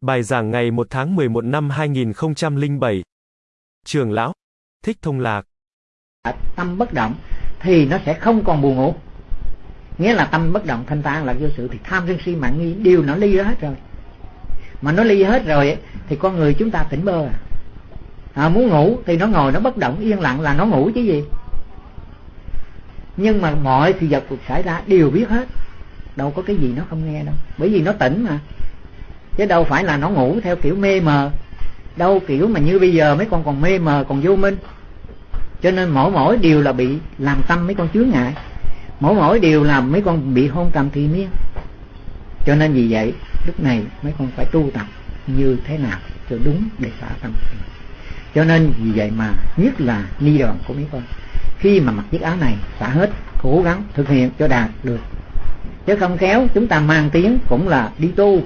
Bài giảng ngày 1 tháng 11 năm 2007. Trường lão, Thích Thông Lạc. Tâm bất động thì nó sẽ không còn buồn ngủ. Nghĩa là tâm bất động thanh tạng là vô sự thì tham sân si mạng nghi đều nó ly hết rồi. Mà nó ly hết rồi thì con người chúng ta tỉnh bơ à. à muốn ngủ thì nó ngồi nó bất động, yên lặng là nó ngủ chứ gì nhưng mà mọi sự vật cuộc xảy ra đều biết hết đâu có cái gì nó không nghe đâu bởi vì nó tỉnh mà chứ đâu phải là nó ngủ theo kiểu mê mờ. Đâu kiểu mà như bây giờ mấy con còn mê mờ, còn vô minh. Cho nên mỗi mỗi điều là bị làm tâm mấy con chướng ngại. Mỗi mỗi điều làm mấy con bị hôn trầm thì miên. Cho nên vì vậy, lúc này mấy con phải tu tập như thế nào cho đúng để xả tâm. Cho nên vì vậy mà nhất là ni đoàn của mấy con. Khi mà mặc chiếc áo này, xả hết, cố gắng thực hiện cho đạt được. Chứ không khéo, chúng ta mang tiếng cũng là đi tu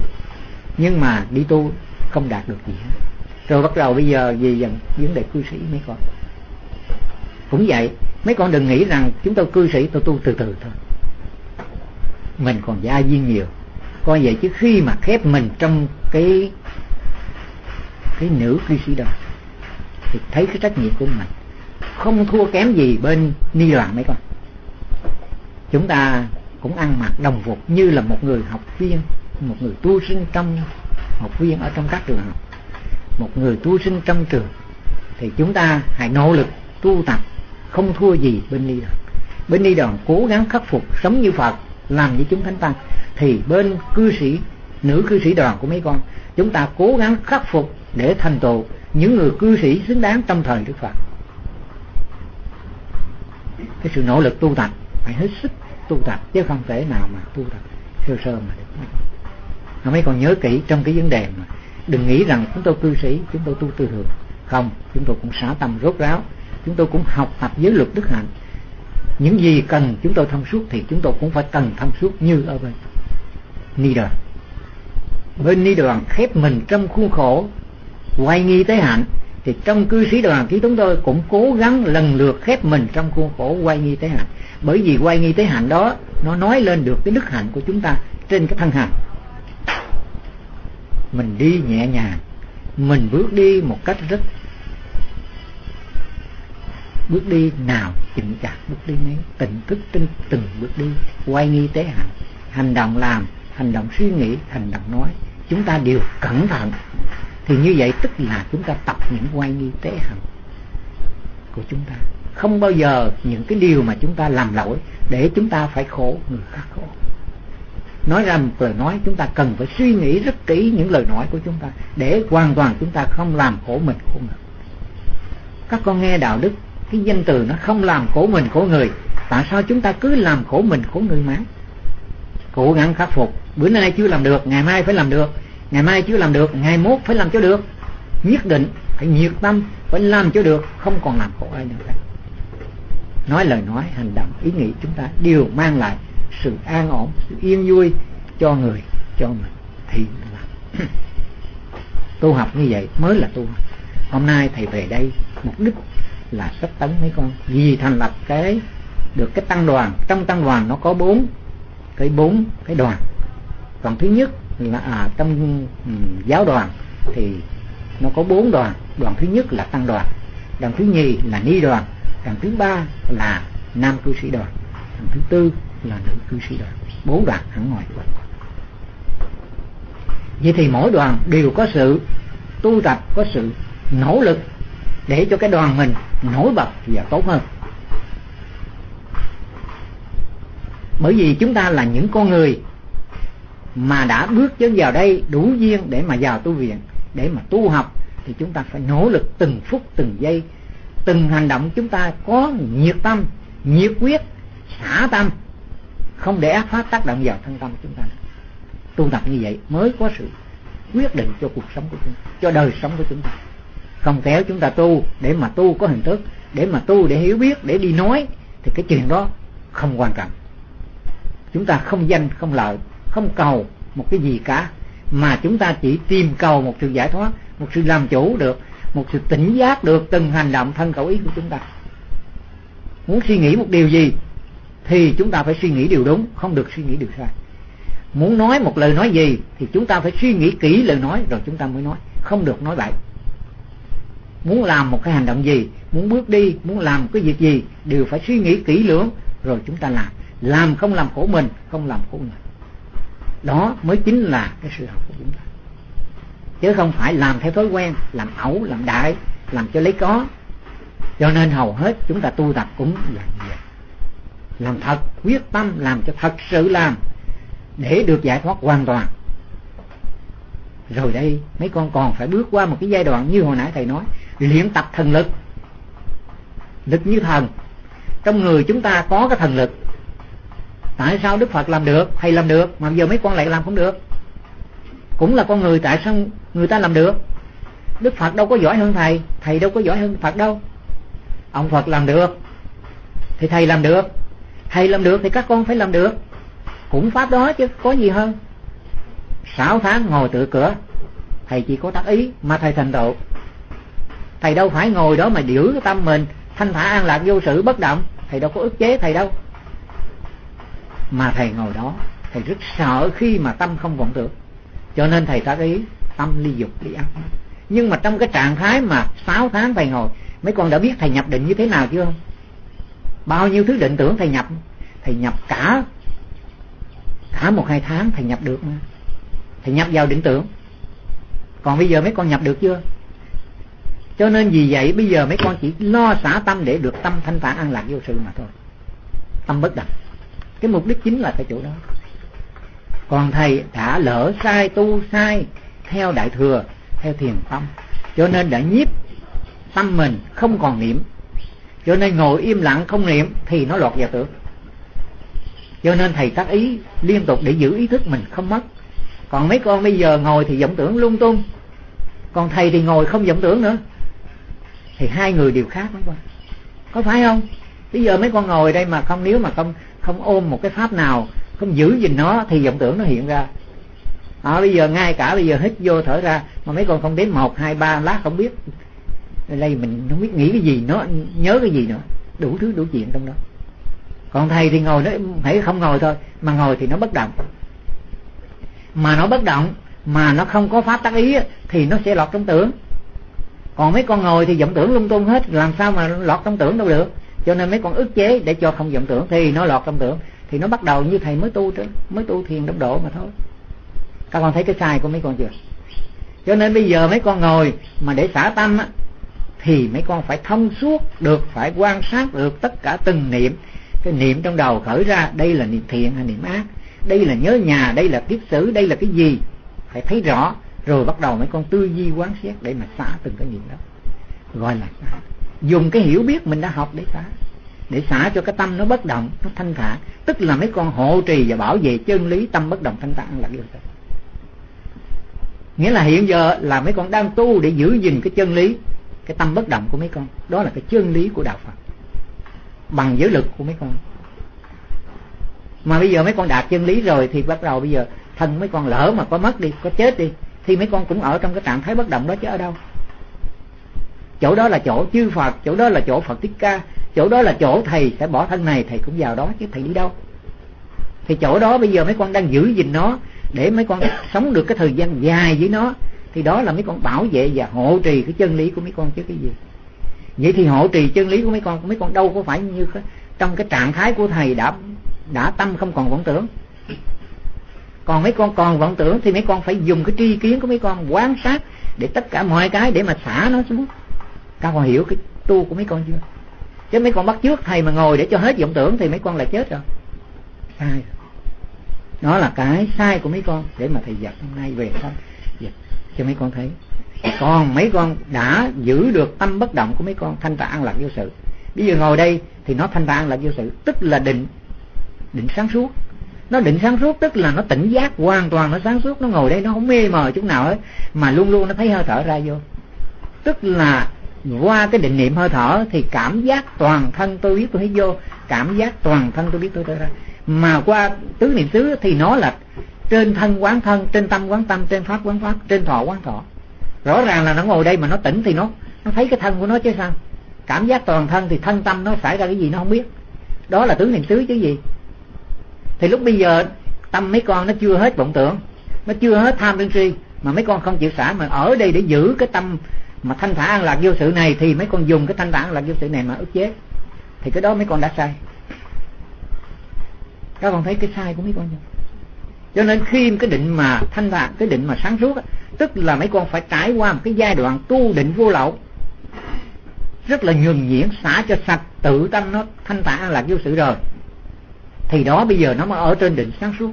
nhưng mà đi tu không đạt được gì hết. Rồi bắt đầu bây giờ về dần vấn đề cư sĩ mấy con. Cũng vậy, mấy con đừng nghĩ rằng chúng tôi cư sĩ, tôi tu từ từ thôi. Mình còn gia viên nhiều. Coi vậy chứ khi mà khép mình trong cái cái nữ cư sĩ đó, thì thấy cái trách nhiệm của mình. Không thua kém gì bên ni loạn mấy con. Chúng ta cũng ăn mặc đồng phục như là một người học viên một người tu sinh trong học viên ở trong các trường học. Một người tu sinh trong trường, thì chúng ta hãy nỗ lực tu tập, không thua gì bên ni đoàn. Bên ni đoàn cố gắng khắc phục sống như phật, làm như chúng thánh tăng. Thì bên cư sĩ, nữ cư sĩ đoàn của mấy con, chúng ta cố gắng khắc phục để thành tựu những người cư sĩ xứng đáng trong thời đức phật. Cái sự nỗ lực tu tập, phải hết sức tu tập, chứ không thể nào mà tu tập sơ sơ mà được mấy con nhớ kỹ trong cái vấn đề mà đừng nghĩ rằng chúng tôi cư sĩ, chúng tôi tu tư thường không, chúng tôi cũng xả tâm rốt ráo. Chúng tôi cũng học tập giới luật đức hạnh. Những gì cần chúng tôi thông suốt thì chúng tôi cũng phải cần thông suốt như ở bên ni đoàn bên ni đoàn khép mình trong khuôn khổ quay nghi tới hạnh, thì trong cư sĩ đoàn thì chúng tôi cũng cố gắng lần lượt khép mình trong khuôn khổ quay nghi tế hạnh. Bởi vì quay nghi tế hạnh đó, nó nói lên được cái đức hạnh của chúng ta trên cái thân hành mình đi nhẹ nhàng. Mình bước đi một cách rất bước đi nào chỉnh chặt bước đi nấy tỉnh thức trên từng bước đi, quay nghi tế hành hành động làm, hành động suy nghĩ, hành động nói. Chúng ta đều cẩn thận. Thì như vậy tức là chúng ta tập những quay nghi tế hành của chúng ta. Không bao giờ những cái điều mà chúng ta làm lỗi để chúng ta phải khổ người khác khổ nói ra một lời nói, chúng ta cần phải suy nghĩ rất kỹ những lời nói của chúng ta để hoàn toàn chúng ta không làm khổ mình, khổ người. Các con nghe đạo đức, cái danh từ nó không làm khổ mình, khổ người. Tại sao chúng ta cứ làm khổ mình, khổ người mãi? Cố gắng khắc phục. Bữa nay chưa làm được, ngày mai phải làm được. Ngày mai chưa làm được, ngày mốt phải làm cho được. Nhất định phải nhiệt tâm, phải làm cho được, không còn làm khổ ai nữa. Cả nói lời nói, hành động, ý nghĩ chúng ta đều mang lại sự an ổn sự yên vui cho người cho mình. Thì là tu học như vậy mới là tu học. Hôm nay thầy về đây mục đích là sách tấn mấy con. Vì thành lập cái được cái tăng đoàn. Trong tăng đoàn nó có bốn cái bốn cái đoàn. Đoàn thứ nhất là à, trong um, giáo đoàn thì nó có bốn đoàn. Đoàn thứ nhất là tăng đoàn. Đoàn thứ nhì là ni đoàn. Đoàn thứ ba là nam cư sĩ đoàn. Đoàn thứ tư là nữ cư sĩ đoàn. Bốn đoàn hẳn ngoài vậy thì mỗi đoàn đều có sự tu tập, có sự nỗ lực để cho cái đoàn mình nổi bật và tốt hơn. Bởi vì chúng ta là những con người mà đã bước chân vào đây đủ duyên để mà vào tu viện, để mà tu học, thì chúng ta phải nỗ lực từng phút, từng giây, từng hành động. Chúng ta có nhiệt tâm, nhiệt quyết, xả tâm không để ác pháp tác động vào thân tâm chúng ta. Tu tập như vậy mới có sự quyết định cho cuộc sống của chúng ta, cho đời sống của chúng ta. Không kéo chúng ta tu để mà tu có hình thức, để mà tu để hiểu biết, để đi nói, thì cái chuyện đó không quan trọng. Chúng ta không danh, không lợi, không cầu một cái gì cả, mà chúng ta chỉ tìm cầu một sự giải thoát, một sự làm chủ được, một sự tỉnh giác được từng hành động thân khẩu ý của chúng ta. Muốn suy nghĩ một điều gì thì chúng ta phải suy nghĩ điều đúng, không được suy nghĩ điều sai. Muốn nói một lời nói gì, thì chúng ta phải suy nghĩ kỹ lời nói, rồi chúng ta mới nói. Không được nói bậy. Muốn làm một cái hành động gì, muốn bước đi, muốn làm cái việc gì, đều phải suy nghĩ kỹ lưỡng, rồi chúng ta làm. Làm không làm khổ mình, không làm khổ người. Đó mới chính là cái sự học của chúng ta. Chứ không phải làm theo thói quen, làm ẩu, làm đại, làm cho lấy có. Cho nên hầu hết chúng ta tu tập cũng là như vậy làm thật, quyết tâm làm cho thật sự làm để được giải thoát hoàn toàn. Rồi đây, mấy con còn phải bước qua một cái giai đoạn như hồi nãy thầy nói, luyện tập thần lực. Lực như thần. Trong người chúng ta có cái thần lực. Tại sao đức phật làm được, thầy làm được, mà giờ mấy con lại làm không được? Cũng là con người tại sao người ta làm được? Đức phật đâu có giỏi hơn thầy thầy đâu có giỏi hơn phật đâu. Ông phật làm được, thì thầy làm được thầy làm được thì các con phải làm được. Cũng pháp đó chứ, có gì hơn. Sáu tháng ngồi tự cửa, thầy chỉ có tác ý mà thầy thành tựu. Thầy đâu phải ngồi đó mà giữ cái tâm mình, thanh thản an lạc vô sự bất động. Thầy đâu có ức chế thầy đâu. Mà thầy ngồi đó, thầy rất sợ khi mà tâm không vọng tưởng. Cho nên thầy tác ý, tâm ly dục, ly ăn nhưng mà trong cái trạng thái mà sáu tháng thầy ngồi, mấy con đã biết thầy nhập định như thế nào chưa? Bao nhiêu thứ định tưởng thầy nhập thầy nhập cả cả một hai tháng thầy nhập được mà. Thầy nhập vào định tưởng. Còn bây giờ mấy con nhập được chưa? Cho nên vì vậy bây giờ mấy con chỉ lo xả tâm để được tâm thanh thản an lạc vô sự mà thôi. Tâm bất động. Cái mục đích chính là cái chỗ đó. Còn thầy đã lỡ sai, tu sai, theo đại thừa, theo thiền tâm cho nên đã nhiếp tâm mình không còn niệm cho nên ngồi im lặng không niệm thì nó lọt vào tưởng. Cho nên thầy tác ý liên tục để giữ ý thức mình không mất. Còn mấy con bây giờ ngồi thì vọng tưởng lung tung. Còn thầy thì ngồi không vọng tưởng nữa. Thì hai người đều khác mấy con. Có phải không? Bây giờ mấy con ngồi đây mà không nếu mà không không ôm một cái pháp nào không giữ gìn nó thì vọng tưởng nó hiện ra. À, bây giờ ngay cả bây giờ hít vô thở ra mà mấy con không đến một hai ba lát không biết đây mình không biết nghĩ cái gì, nó nhớ cái gì nữa. Đủ thứ, đủ chuyện trong đó. Còn thầy thì ngồi đấy hãy không ngồi thôi, mà ngồi thì nó bất động. Mà nó bất động, mà nó không có pháp tác ý thì nó sẽ lọt trong tưởng. Còn mấy con ngồi thì vọng tưởng lung tung hết, làm sao mà lọt trong tưởng đâu được. Cho nên mấy con ức chế để cho không vọng tưởng, thì nó lọt trong tưởng. Thì nó bắt đầu như thầy mới tu chứ mới tu thiền đốc độ mà thôi. Các con thấy cái sai của mấy con chưa? Cho nên bây giờ mấy con ngồi mà để xả tâm á thì mấy con phải thông suốt được, phải quan sát được tất cả từng niệm. Cái niệm trong đầu khởi ra, đây là niệm thiện hay niệm ác? Đây là nhớ nhà, đây là tiếp xử, đây là cái gì? Phải thấy rõ. Rồi bắt đầu mấy con tư duy quán xét để mà xả từng cái niệm đó. Gọi là xả. Dùng cái hiểu biết mình đã học để xả. Để xả cho cái tâm nó bất động, nó thanh thản. Tức là mấy con hộ trì và bảo vệ chân lý, tâm bất động, thanh thản là được rồi. nghĩa là hiện giờ là mấy con đang tu để giữ gìn cái chân lý cái tâm bất động của mấy con. Đó là cái chân lý của đạo phật. Bằng giới lực của mấy con. Mà bây giờ mấy con đạt chân lý rồi thì bắt đầu bây giờ thân mấy con lỡ mà có mất đi, có chết đi, thì mấy con cũng ở trong cái trạng thái bất động đó chứ ở đâu? Chỗ đó là chỗ chư Phật, chỗ đó là chỗ Phật Thích Ca, chỗ đó là chỗ thầy sẽ bỏ thân này, thầy cũng vào đó chứ thầy đi đâu? Thì chỗ đó bây giờ mấy con đang giữ gìn nó để mấy con sống được cái thời gian dài với nó thì đó là mấy con bảo vệ và hộ trì cái chân lý của mấy con chứ cái gì vậy thì hộ trì chân lý của mấy con mấy con đâu có phải như trong cái trạng thái của thầy đã đã tâm không còn vọng tưởng còn mấy con còn vọng tưởng thì mấy con phải dùng cái tri kiến của mấy con quan sát để tất cả mọi cái để mà xả nó xuống các con hiểu cái tu của mấy con chưa chứ mấy con bắt trước thầy mà ngồi để cho hết vọng tưởng thì mấy con là chết rồi sai đó là cái sai của mấy con để mà thầy dạy hôm nay về thôi cho mấy con thấy. Còn mấy con đã giữ được tâm bất động của mấy con, thanh và an lạc vô sự. Bây giờ ngồi đây thì nó thanh và an lạc vô sự, tức là định định sáng suốt. Nó định sáng suốt tức là nó tỉnh giác hoàn toàn, nó sáng suốt, nó ngồi đây, nó không mê mờ chút nào hết. Mà luôn luôn nó thấy hơi thở ra vô. Tức là qua cái định niệm hơi thở thì cảm giác toàn thân tôi biết tôi thấy vô, cảm giác toàn thân tôi biết tôi thấy ra. Mà qua tứ niệm xứ thì nó là trên thân quán thân, trên tâm quán tâm, trên pháp quán pháp, trên thọ quán thọ. Rõ ràng là nó ngồi đây mà nó tỉnh thì nó nó thấy cái thân của nó chứ sao? Cảm giác toàn thân thì thân tâm nó xảy ra cái gì nó không biết. Đó là tướng niệm xứ chứ gì? Thì lúc bây giờ tâm mấy con nó chưa hết vọng tưởng, nó chưa hết tham sân si, mà mấy con không chịu xả, mà ở đây để giữ cái tâm mà thanh thản an lạc vô sự này thì mấy con dùng cái thanh thản an lạc vô sự này mà ức chế. Thì cái đó mấy con đã sai. Các con thấy cái sai của mấy con chưa? Cho nên khi cái định mà thanh thản cái định mà sáng suốt á, tức là mấy con phải trải qua một cái giai đoạn tu định vô lậu rất là nhường nhuyễn xả cho sạch tự tâm nó thanh thản an lạc vô sự rồi. Thì đó bây giờ nó mới ở trên định sáng suốt.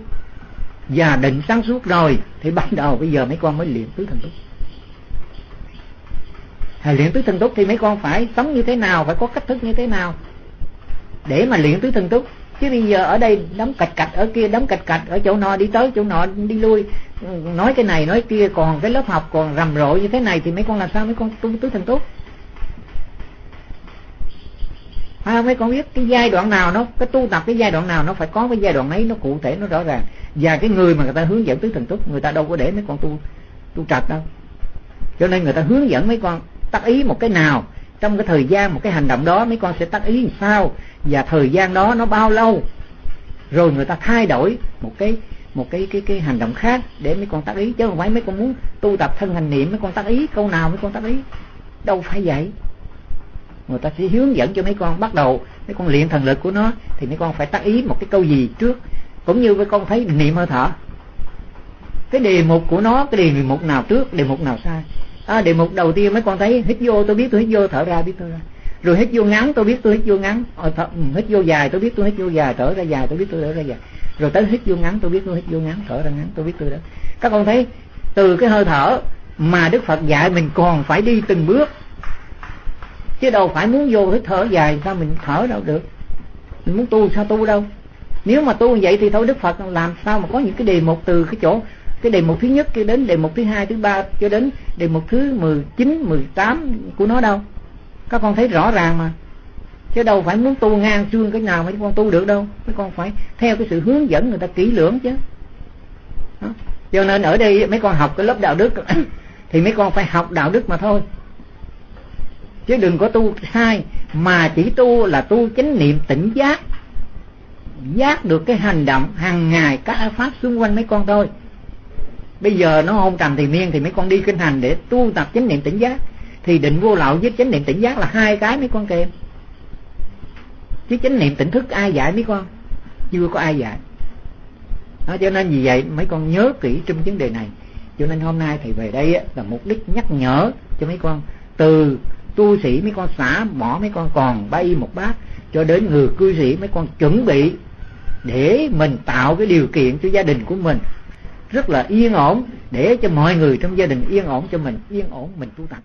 Và định sáng suốt rồi thì bắt đầu bây giờ mấy con mới luyện tứ thần túc. À, luyện tứ thần túc thì mấy con phải sống như thế nào phải có cách thức như thế nào? Để mà luyện tứ thần túc chứ bây giờ ở đây đóng cạch cạch ở kia đóng cạch cạch ở chỗ nọ đi tới chỗ nọ đi lui. Ừ, nói cái này nói kia còn cái lớp học còn rầm rộ như thế này thì mấy con làm sao mấy con tu tứ thần túc à, mấy con biết cái giai đoạn nào nó cái tu tập cái giai đoạn nào nó phải có cái giai đoạn ấy nó cụ thể nó rõ ràng. Và cái người mà người ta hướng dẫn tứ thần túc người ta đâu có để mấy con tu tu trạch đâu. Cho nên người ta hướng dẫn mấy con tác ý một cái nào trong cái thời gian một cái hành động đó mấy con sẽ tác ý làm sao? Và thời gian đó nó bao lâu? Rồi người ta thay đổi một cái một cái cái cái hành động khác để mấy con tác ý. Chứ không phải mấy con muốn tu tập thân hành niệm mấy con tác ý câu nào mấy con tác ý. Đâu phải vậy. Người ta sẽ hướng dẫn cho mấy con bắt đầu mấy con luyện thần lực của nó thì mấy con phải tác ý một cái câu gì trước. Cũng như mấy con thấy niệm hơi thở. Cái đề mục của nó cái đề mục nào trước đề mục nào sai? À, đề mục đầu tiên mấy con thấy hít vô tôi biết tôi hít vô thở ra biết tôi ra rồi hít vô ngắn tôi biết tôi hít vô ngắn. Ờ, thở, ừ, hít vô dài tôi biết tôi hít vô dài thở ra dài tôi biết tôi thở ra dài. Rồi tới hít vô ngắn tôi biết tôi hít vô ngắn thở ra ngắn tôi biết tôi đó các con thấy từ cái hơi thở mà đức phật dạy mình còn phải đi từng bước. Chứ đâu phải muốn vô hít thở dài sao mình thở đâu được? Mình muốn tu sao tu đâu? Nếu mà tu như vậy thì thôi đức phật làm sao mà có những cái đề mục từ cái chỗ cái đề mục thứ nhất cho đến đề mục thứ hai thứ ba cho đến đề mục thứ mười chín mười tám của nó đâu? Các con thấy rõ ràng mà. Chứ đâu phải muốn tu ngang xương cái nào mấy con tu được đâu. Mấy con phải theo cái sự hướng dẫn người ta kỹ lưỡng chứ. Đó. cho nên ở đây mấy con học cái lớp đạo đức thì mấy con phải học đạo đức mà thôi. Chứ đừng có tu sai, mà chỉ tu là tu chánh niệm tỉnh giác. Giác được cái hành động hàng ngày các pháp xung quanh mấy con thôi. Bây giờ nó hôn trầm thì miên thì mấy con đi kinh hành để tu tập chánh niệm tỉnh giác thì định vô lậu với chánh niệm tỉnh giác là hai cái mấy con kèm chứ chánh niệm tỉnh thức ai dạy mấy con? Chưa có ai dạy. Đó, cho nên vì vậy mấy con nhớ kỹ trong vấn đề này. Cho nên hôm nay thầy về đây là mục đích nhắc nhở cho mấy con. Từ tu sĩ mấy con xả bỏ mấy con còn bay một bát cho đến người cư sĩ mấy con chuẩn bị để mình tạo cái điều kiện cho gia đình của mình rất là yên ổn để cho mọi người trong gia đình yên ổn cho mình yên ổn mình tu tập.